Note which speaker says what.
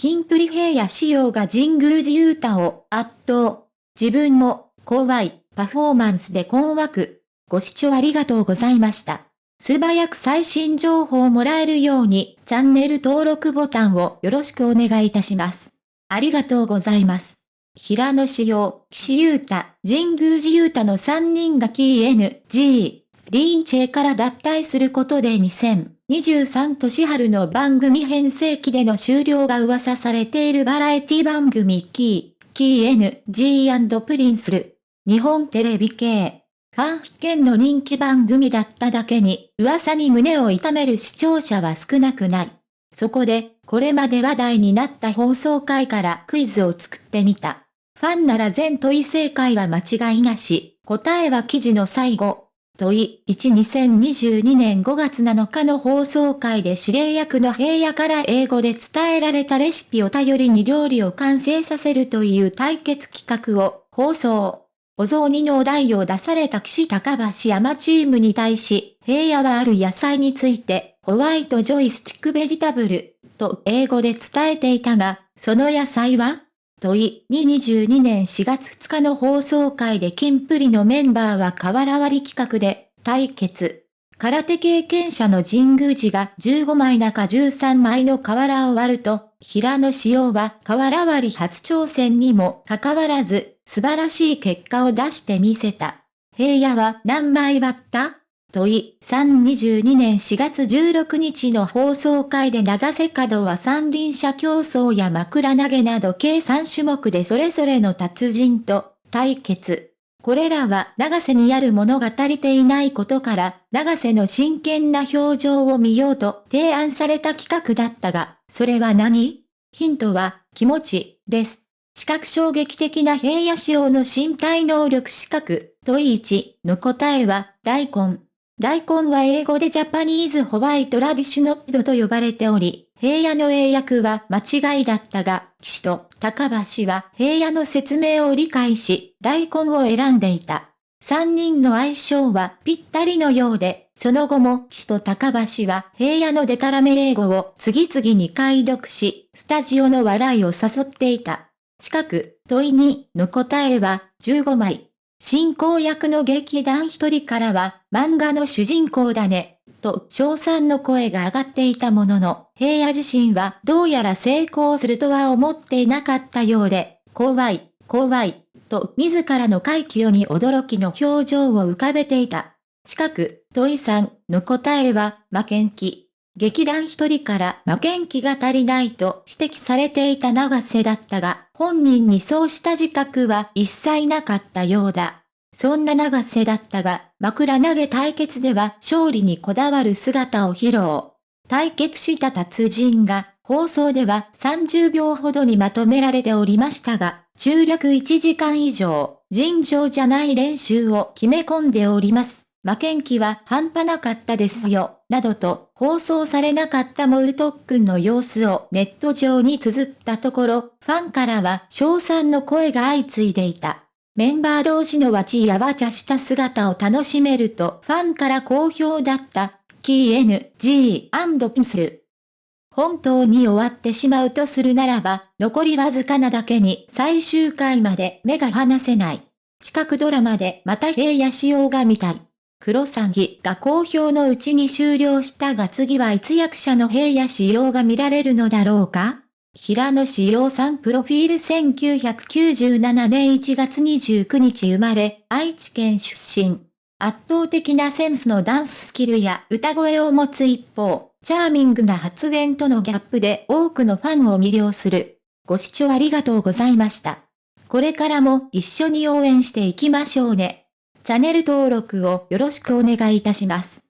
Speaker 1: キンプリ平野仕様が神宮寺勇太を圧倒。自分も、怖い、パフォーマンスで困惑。ご視聴ありがとうございました。素早く最新情報をもらえるように、チャンネル登録ボタンをよろしくお願いいたします。ありがとうございます。平野志陽、岸優太、神宮寺優太の3人が KNG、リーンチェから脱退することで2000 23年春の番組編成期での終了が噂されているバラエティ番組キー、KNG& プリンスル、日本テレビ系。ファン必見の人気番組だっただけに、噂に胸を痛める視聴者は少なくない。そこで、これまで話題になった放送回からクイズを作ってみた。ファンなら全問い正解は間違いなし、答えは記事の最後。問い1 2022年5月7日の放送回で指令役の平野から英語で伝えられたレシピを頼りに料理を完成させるという対決企画を放送。お雑煮のお題を出された岸高橋山チームに対し、平野はある野菜について、ホワイトジョイスチックベジタブル、と英語で伝えていたが、その野菜は？問い2。22年4月2日の放送回でキンプリのメンバーは瓦割り企画で対決。空手経験者の神宮寺が15枚中13枚の瓦を割ると、平野仕様は瓦割り初挑戦にもかかわらず、素晴らしい結果を出してみせた。平野は何枚割った？問い、322年4月16日の放送回で長瀬角は三輪車競争や枕投げなど計3種目でそれぞれの達人と対決。これらは長瀬にあるものが足りていないことから、長瀬の真剣な表情を見ようと提案された企画だったが、それは何？ヒントは、気持ち、です。視覚衝撃的な平野仕様の身体能力視覚、問い1の答えは、大根。大根は英語でジャパニーズホワイトラディシュノッドと呼ばれており、平野の英訳は間違いだったが、岸と高橋は平野の説明を理解し、大根を選んでいた。三人の相性はぴったりのようで、その後も岸と高橋は平野のデタラメ英語を次々に解読し、スタジオの笑いを誘っていた。四角、問い2の答えは15枚。進行役の劇団一人からは、漫画の主人公だね、と称賛の声が上がっていたものの、平野自身はどうやら成功するとは思っていなかったようで、怖い、怖い、と自らの快挙に驚きの表情を浮かべていた。四角、問いさんの答えは、負けん気。劇団一人から負けん気が足りないと指摘されていた長瀬だったが、本人にそうした自覚は一切なかったようだ。そんな長瀬だったが、枕投げ対決では勝利にこだわる姿を披露。対決した達人が、放送では30秒ほどにまとめられておりましたが、中略1時間以上、尋常じゃない練習を決め込んでおります。負けん気は半端なかったですよ、などと放送されなかったモルトックンの様子をネット上に綴ったところ、ファンからは賞賛の声が相次いでいた。メンバー同士のわちやわちゃした姿を楽しめるとファンから好評だった、キー N.G. ピンスル。本当に終わってしまうとするならば、残りわずかなだけに最終回まで目が離せない。四角ドラマでまた平野仕様が見たい。黒詐欺が好評のうちに終了したが次はいつ役者の平野仕様が見られるのだろうか？平野志陽さんプロフィール1997年1月29日生まれ、愛知県出身。圧倒的なセンスのダンススキルや歌声を持つ一方、チャーミングな発言とのギャップで多くのファンを魅了する。ご視聴ありがとうございました。これからも一緒に応援していきましょうね。チャンネル登録をよろしくお願いいたします。